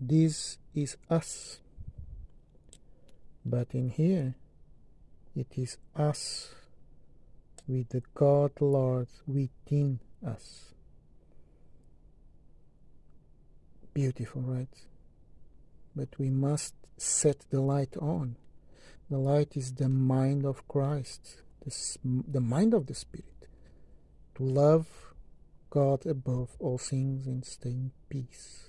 this is us. But in here, it is us with the God Lord within us. Beautiful, right? But we must set the light on. The light is the mind of Christ, the, the mind of the Spirit, to love God above all things and stay in peace.